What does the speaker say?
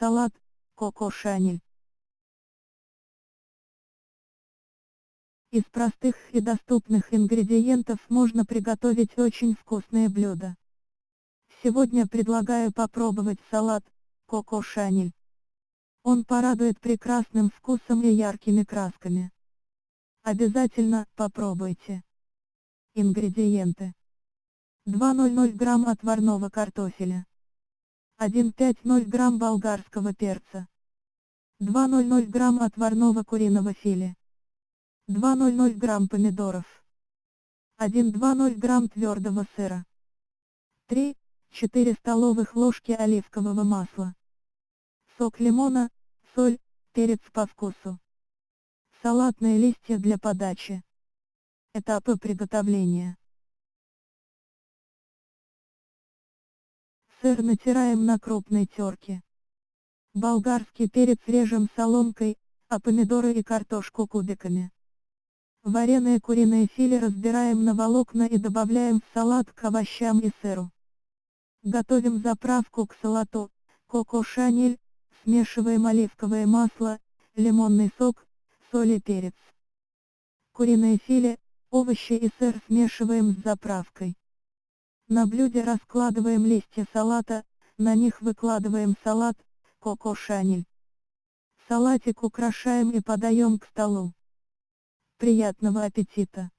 Салат, коко шанель. Из простых и доступных ингредиентов можно приготовить очень вкусное блюдо. Сегодня предлагаю попробовать салат, коко шанель. Он порадует прекрасным вкусом и яркими красками. Обязательно попробуйте. Ингредиенты. 200 грамм отварного картофеля. 150 грамм болгарского перца. 200 грамм отварного куриного филе. 200 грамм помидоров. 1-2-0 грамм твердого сыра. 3-4 столовых ложки оливкового масла. Сок лимона, соль, перец по вкусу. Салатные листья для подачи. Этапы приготовления. Сыр натираем на крупной терке. Болгарский перец режем соломкой, а помидоры и картошку кубиками. Вареное куриное филе разбираем на волокна и добавляем в салат к овощам и сыру. Готовим заправку к салату, коко шанель, смешиваем оливковое масло, лимонный сок, соль и перец. Куриное филе, овощи и сыр смешиваем с заправкой. На блюде раскладываем листья салата, на них выкладываем салат, коко шанель. Салатик украшаем и подаем к столу. Приятного аппетита!